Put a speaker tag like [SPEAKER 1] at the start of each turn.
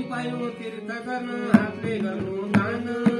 [SPEAKER 1] पायो गर्न हातले गर्नु दान।